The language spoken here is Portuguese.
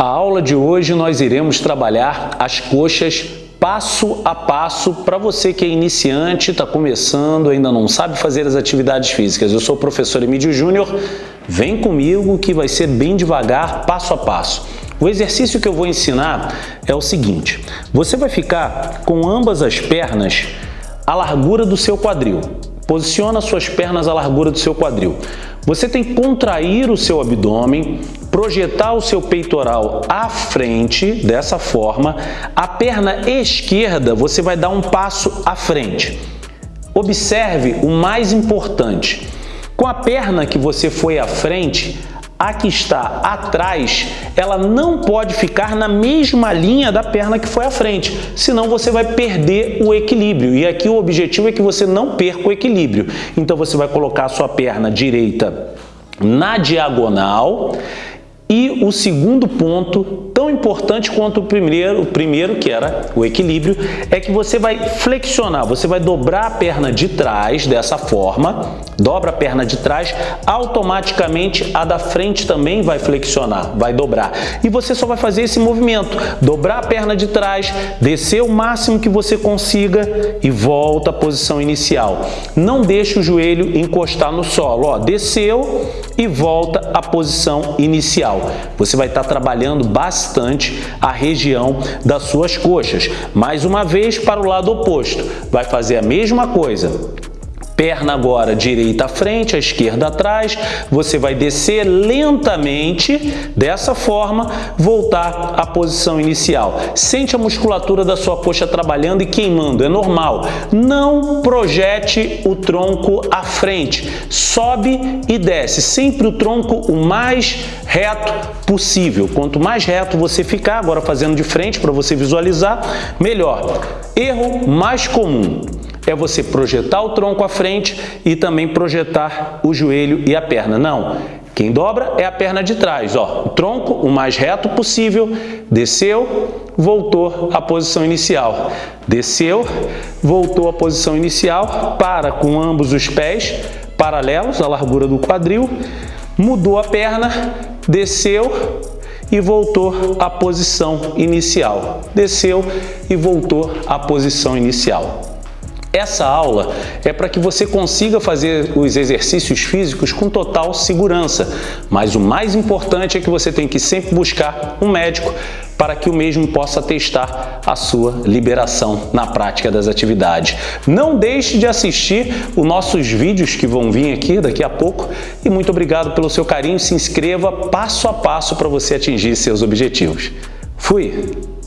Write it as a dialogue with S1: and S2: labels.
S1: A aula de hoje nós iremos trabalhar as coxas passo a passo para você que é iniciante, está começando, ainda não sabe fazer as atividades físicas. Eu sou o professor Emílio Júnior, vem comigo que vai ser bem devagar, passo a passo. O exercício que eu vou ensinar é o seguinte, você vai ficar com ambas as pernas à largura do seu quadril. Posiciona suas pernas à largura do seu quadril. Você tem que contrair o seu abdômen, projetar o seu peitoral à frente, dessa forma. A perna esquerda, você vai dar um passo à frente. Observe o mais importante. Com a perna que você foi à frente, a que está atrás, ela não pode ficar na mesma linha da perna que foi à frente, senão você vai perder o equilíbrio. E aqui o objetivo é que você não perca o equilíbrio. Então você vai colocar a sua perna direita na diagonal e o segundo ponto, tão importante quanto o primeiro, o primeiro que era o equilíbrio, é que você vai flexionar, você vai dobrar a perna de trás dessa forma, dobra a perna de trás, automaticamente a da frente também vai flexionar, vai dobrar. E você só vai fazer esse movimento, dobrar a perna de trás, descer o máximo que você consiga e volta à posição inicial. Não deixe o joelho encostar no solo, ó, desceu e volta à posição inicial. Você vai estar trabalhando bastante a região das suas coxas. Mais uma vez para o lado oposto, vai fazer a mesma coisa Perna agora direita à frente, a esquerda atrás. Você vai descer lentamente, dessa forma, voltar à posição inicial. Sente a musculatura da sua coxa trabalhando e queimando, é normal. Não projete o tronco à frente. Sobe e desce, sempre o tronco o mais reto possível. Quanto mais reto você ficar, agora fazendo de frente para você visualizar, melhor. Erro mais comum é você projetar o tronco à frente e também projetar o joelho e a perna. Não, quem dobra é a perna de trás. Ó, o tronco o mais reto possível, desceu, voltou à posição inicial. Desceu, voltou à posição inicial, para com ambos os pés paralelos à largura do quadril, mudou a perna, desceu, e voltou à posição inicial. Desceu e voltou à posição inicial. Essa aula é para que você consiga fazer os exercícios físicos com total segurança, mas o mais importante é que você tem que sempre buscar um médico para que o mesmo possa testar a sua liberação na prática das atividades. Não deixe de assistir os nossos vídeos que vão vir aqui daqui a pouco e muito obrigado pelo seu carinho. Se inscreva passo a passo para você atingir seus objetivos. Fui!